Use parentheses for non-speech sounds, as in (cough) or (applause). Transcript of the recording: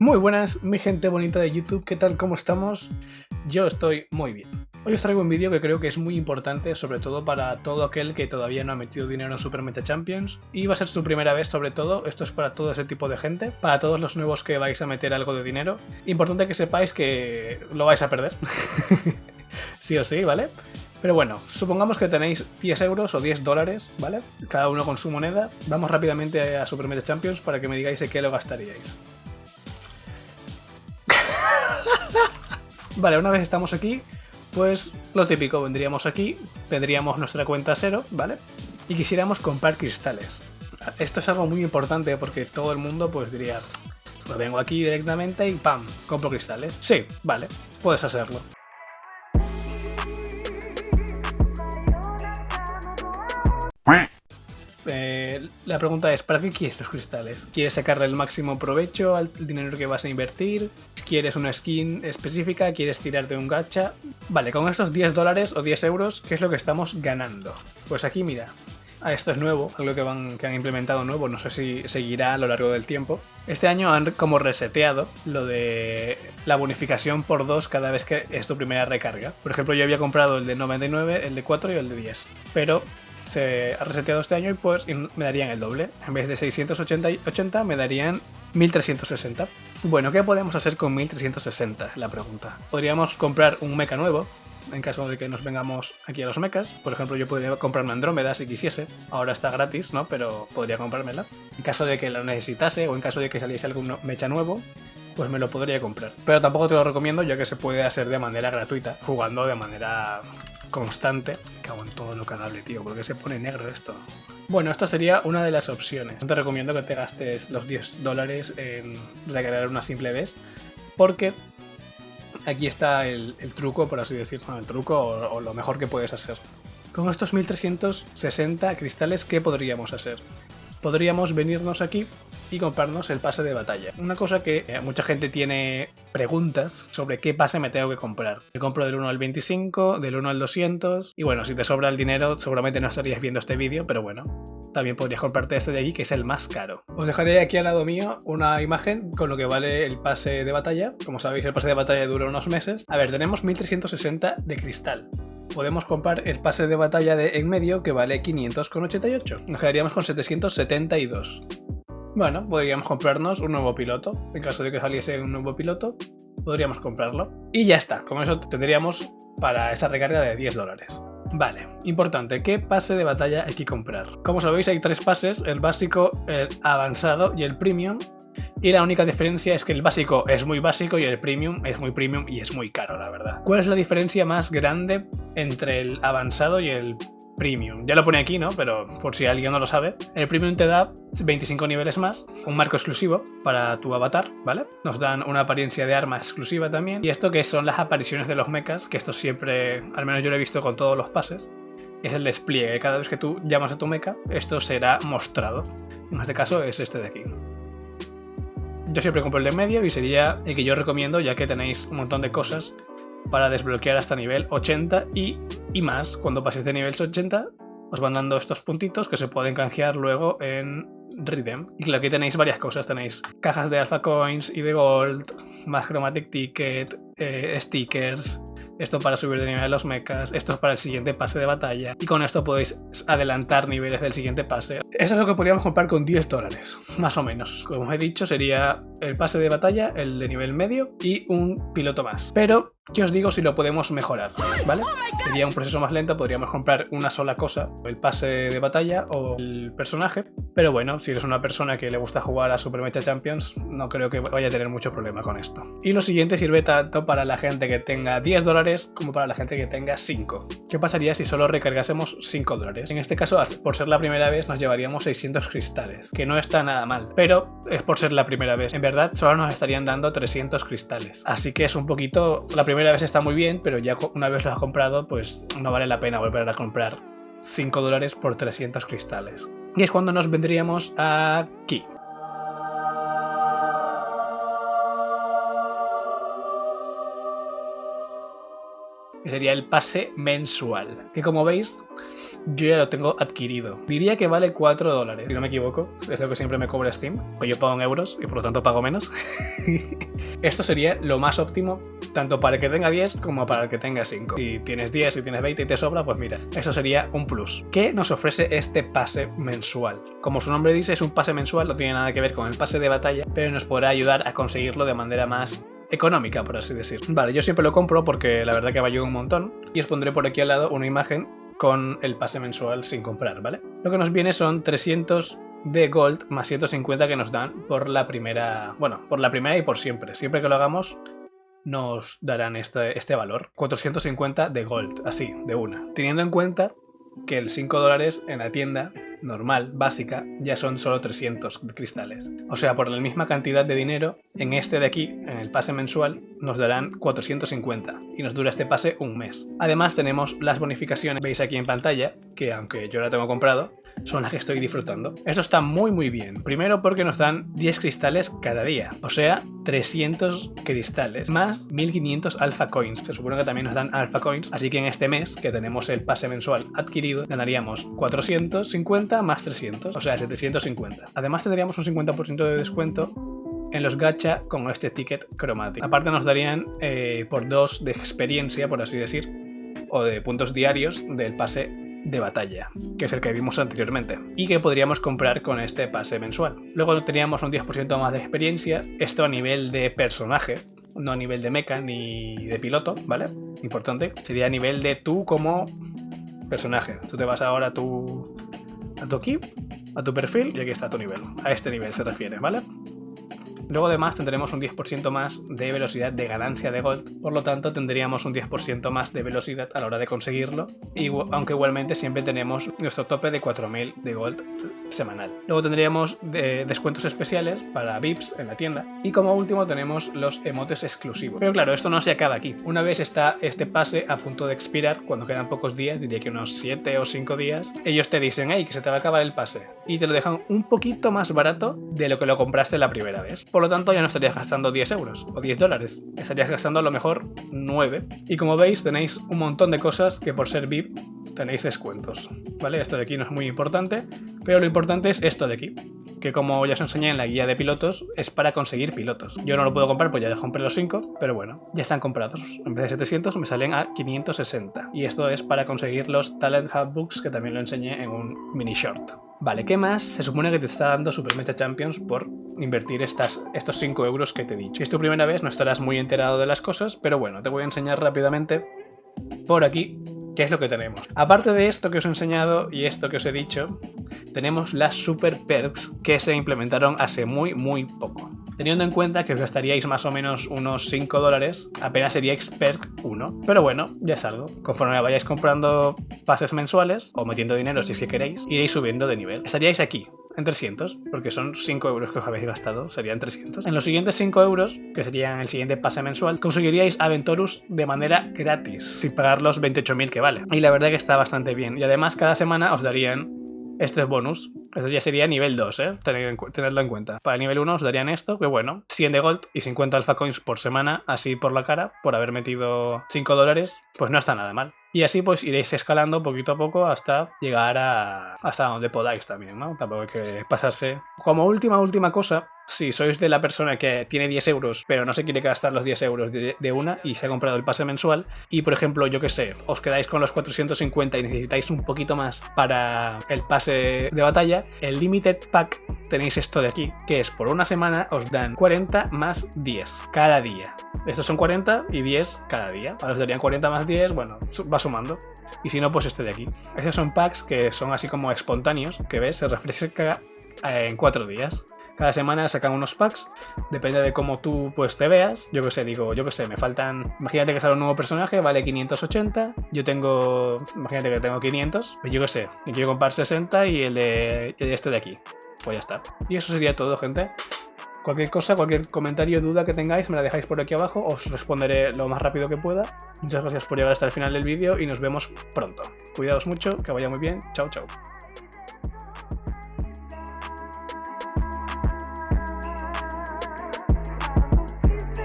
Muy buenas, mi gente bonita de YouTube, ¿qué tal? ¿Cómo estamos? Yo estoy muy bien. Hoy os traigo un vídeo que creo que es muy importante, sobre todo para todo aquel que todavía no ha metido dinero en Super Meta Champions. Y va a ser su primera vez sobre todo, esto es para todo ese tipo de gente, para todos los nuevos que vais a meter algo de dinero. Importante que sepáis que lo vais a perder. (laughs) sí o sí, ¿vale? Pero bueno, supongamos que tenéis 10 euros o 10 dólares, ¿vale? Cada uno con su moneda. Vamos rápidamente a Super Meta Champions para que me digáis en qué lo gastaríais. Vale, una vez estamos aquí, pues lo típico, vendríamos aquí, tendríamos nuestra cuenta cero, ¿vale? Y quisiéramos comprar cristales. Esto es algo muy importante porque todo el mundo pues diría, pues vengo aquí directamente y ¡pam! compro cristales. Sí, vale, puedes hacerlo. Eh, la pregunta es, ¿para qué quieres los cristales? ¿Quieres sacarle el máximo provecho al dinero que vas a invertir? ¿Quieres una skin específica? ¿Quieres tirar de un gacha? Vale, con estos 10 dólares o 10 euros, ¿qué es lo que estamos ganando? Pues aquí mira, ah, esto es nuevo, algo que, van, que han implementado nuevo, no sé si seguirá a lo largo del tiempo. Este año han como reseteado lo de la bonificación por 2 cada vez que es tu primera recarga. Por ejemplo, yo había comprado el de 99, el de 4 y el de 10, pero se ha reseteado este año y pues me darían el doble. En vez de 680 me darían 1360. Bueno, ¿qué podemos hacer con 1360? La pregunta. Podríamos comprar un mecha nuevo, en caso de que nos vengamos aquí a los mechas. Por ejemplo, yo podría comprarme Andrómeda si quisiese. Ahora está gratis, ¿no? Pero podría comprármela. En caso de que lo necesitase o en caso de que saliese algún mecha nuevo, pues me lo podría comprar. Pero tampoco te lo recomiendo ya que se puede hacer de manera gratuita, jugando de manera constante. Cago en todo lo canable, tío, porque se pone negro esto. Bueno, esta sería una de las opciones. No te recomiendo que te gastes los 10 dólares en recargar una simple vez, porque aquí está el, truco, por así decirlo, el truco o, o lo mejor que puedes hacer. Con estos 1360 cristales, ¿qué podríamos hacer? Podríamos venirnos aquí y comprarnos el pase de batalla. Una cosa que eh, mucha gente tiene preguntas sobre qué pase me tengo que comprar. Me compro del 1 al 25, del 1 al 200 y bueno, si te sobra el dinero seguramente no estarías viendo este vídeo, pero bueno, también podrías comprarte este de aquí que es el más caro. Os dejaré aquí al lado mío una imagen con lo que vale el pase de batalla. Como sabéis el pase de batalla dura unos meses. A ver, tenemos 1360 de cristal podemos comprar el pase de batalla de en medio que vale 500,88. Nos quedaríamos con 772. Bueno, podríamos comprarnos un nuevo piloto. En caso de que saliese un nuevo piloto, podríamos comprarlo. Y ya está, con eso tendríamos para esa recarga de 10 dólares. Vale, importante, ¿qué pase de batalla hay que comprar? Como sabéis hay tres pases, el básico, el avanzado y el premium. Y la única diferencia es que el básico es muy básico y el premium es muy premium y es muy caro, la verdad. ¿Cuál es la diferencia más grande entre el avanzado y el Premium. Ya lo pone aquí, ¿no? Pero por si alguien no lo sabe. El Premium te da 25 niveles más, un marco exclusivo para tu avatar, ¿vale? Nos dan una apariencia de arma exclusiva también. Y esto que son las apariciones de los mechas, que esto siempre, al menos yo lo he visto con todos los pases, es el despliegue. Cada vez que tú llamas a tu mecha, esto será mostrado. En este caso es este de aquí. Yo siempre compro el de medio y sería el que yo recomiendo ya que tenéis un montón de cosas para desbloquear hasta nivel 80 y, y más. Cuando paséis de nivel 80 os van dando estos puntitos que se pueden canjear luego en Redeem. Y aquí tenéis varias cosas, tenéis cajas de Alpha Coins y de Gold, más Chromatic Ticket, eh, stickers, esto para subir de nivel los mechas, esto es para el siguiente pase de batalla, y con esto podéis adelantar niveles del siguiente pase. Eso es lo que podríamos comprar con 10 dólares, (laughs) más o menos. Como he dicho, sería el pase de batalla, el de nivel medio, y un piloto más. Pero ¿Qué os digo si lo podemos mejorar? ¿Vale? Sería un proceso más lento, podríamos comprar una sola cosa, el pase de batalla o el personaje, pero bueno, si eres una persona que le gusta jugar a Super Mecha Champions, no creo que vaya a tener mucho problema con esto. Y lo siguiente sirve tanto para la gente que tenga 10 dólares como para la gente que tenga 5. ¿Qué pasaría si solo recargásemos 5 dólares? En este caso, por ser la primera vez, nos llevaríamos 600 cristales, que no está nada mal, pero es por ser la primera vez. En verdad, solo nos estarían dando 300 cristales, así que es un poquito la primera primera vez está muy bien, pero ya una vez lo has comprado, pues no vale la pena volver a comprar 5 dólares por 300 cristales. Y es cuando nos vendríamos aquí. Que sería el pase mensual, que como veis yo ya lo tengo adquirido. Diría que vale 4 dólares, si no me equivoco, es lo que siempre me cobra Steam, pues yo pago en euros y por lo tanto pago menos. (laughs) Esto sería lo más óptimo, tanto para el que tenga 10 como para el que tenga 5. Si tienes 10, si tienes 20 y te sobra, pues mira, eso sería un plus. ¿Qué nos ofrece este pase mensual? Como su nombre dice, es un pase mensual, no tiene nada que ver con el pase de batalla, pero nos podrá ayudar a conseguirlo de manera más económica, por así decir. Vale, yo siempre lo compro porque la verdad que va un montón. Y os pondré por aquí al lado una imagen con el pase mensual sin comprar, ¿vale? Lo que nos viene son 300 de Gold más 150 que nos dan por la primera... Bueno, por la primera y por siempre. Siempre que lo hagamos nos darán este, este valor. 450 de Gold, así, de una. Teniendo en cuenta que el 5 dólares en la tienda normal, básica, ya son solo 300 cristales. O sea, por la misma cantidad de dinero, en este de aquí, en el pase mensual, nos darán 450 y nos dura este pase un mes. Además tenemos las bonificaciones, veis aquí en pantalla, que aunque yo la tengo comprado, son las que estoy disfrutando. Esto está muy muy bien. Primero porque nos dan 10 cristales cada día, o sea, 300 cristales, más 1500 alpha coins. Se supone que también nos dan alpha coins, así que en este mes, que tenemos el pase mensual adquirido, ganaríamos 450 más 300, o sea, 750. Además tendríamos un 50% de descuento en los gacha con este ticket cromático. Aparte nos darían eh, por dos de experiencia, por así decir, o de puntos diarios del pase de batalla, que es el que vimos anteriormente, y que podríamos comprar con este pase mensual. Luego teníamos un 10% más de experiencia, esto a nivel de personaje, no a nivel de mecha ni de piloto, ¿vale? Importante, sería a nivel de tú como personaje. Tú te vas ahora a tu, a tu equipo, a tu perfil, y aquí está tu nivel. A este nivel se refiere, ¿vale? Luego además tendremos un 10% más de velocidad de ganancia de Gold, por lo tanto tendríamos un 10% más de velocidad a la hora de conseguirlo, y, aunque igualmente siempre tenemos nuestro tope de 4000 de Gold semanal. Luego tendríamos eh, descuentos especiales para VIPs en la tienda, y como último tenemos los emotes exclusivos. Pero claro, esto no se acaba aquí. Una vez está este pase a punto de expirar, cuando quedan pocos días, diría que unos 7 o 5 días, ellos te dicen, hey, que se te va a acabar el pase, y te lo dejan un poquito más barato de lo que lo compraste la primera vez. Por lo tanto, ya no estarías gastando 10 euros o 10 dólares. Estarías gastando a lo mejor 9. Y como veis, tenéis un montón de cosas que por ser VIP tenéis descuentos. ¿Vale? Esto de aquí no es muy importante, pero lo importante es esto de aquí. Que como ya os enseñé en la guía de pilotos, es para conseguir pilotos. Yo no lo puedo comprar, pues ya compré los 5, pero bueno, ya están comprados. En vez de 700 me salen a 560. Y esto es para conseguir los Talent Hub Books, que también lo enseñé en un mini short. Vale, ¿qué más? Se supone que te está dando Super Meta Champions por invertir estos 5 euros que te he dicho. Si es tu primera vez no estarás muy enterado de las cosas, pero bueno, te voy a enseñar rápidamente por aquí qué es lo que tenemos. Aparte de esto que os he enseñado y esto que os he dicho, tenemos las Super Perks que se implementaron hace muy muy poco. Teniendo en cuenta que os gastaríais más o menos unos 5 dólares, apenas sería Perk 1. Pero bueno, ya es algo. Conforme vayáis comprando pases mensuales, o metiendo dinero si es que queréis, iréis subiendo de nivel. Estaríais aquí, en 300, porque son 5 euros que os habéis gastado, serían 300. En los siguientes 5 euros, que serían el siguiente pase mensual, conseguiríais Aventorus de manera gratis, sin pagar los 28.000 que vale. Y la verdad que está bastante bien. Y además cada semana os darían este es bonus. Eso ya sería nivel 2, ¿eh? tenerlo en cuenta. Para nivel 1 os darían esto, que bueno, 100 de gold y 50 alpha coins por semana, así por la cara, por haber metido 5 dólares, pues no está nada mal. Y así pues iréis escalando poquito a poco hasta llegar a hasta donde podáis también, ¿no? Tampoco hay que pasarse. Como última, última cosa, si sois de la persona que tiene 10 euros, pero no se quiere gastar los 10 euros de, una y se ha comprado el pase mensual, y por ejemplo, yo que sé, os quedáis con los 450 y necesitáis un poquito más para el pase de batalla, el Limited Pack tenéis esto de aquí, que es por una semana os dan 40 más 10 cada día. Estos son 40 y 10 cada día. Os darían 40 más 10, bueno, va sumando. Y si no, pues este de aquí. Estos son packs que son así como espontáneos, que ves, se refresca en 4 días. Cada semana sacan unos packs, depende de cómo tú pues te veas. Yo que sé, digo, yo que sé, me faltan. Imagínate que sale un nuevo personaje, vale 580. Yo tengo. Imagínate que tengo 500. Pues yo que sé, y quiero comprar 60 y el de, este de aquí. Pues ya está. Y eso sería todo, gente. Cualquier cosa, cualquier comentario, duda que tengáis, me la dejáis por aquí abajo, os responderé lo más rápido que pueda. Muchas gracias por llegar hasta el final del vídeo y nos vemos pronto. Cuidaos mucho, que vaya muy bien. Chao, chao.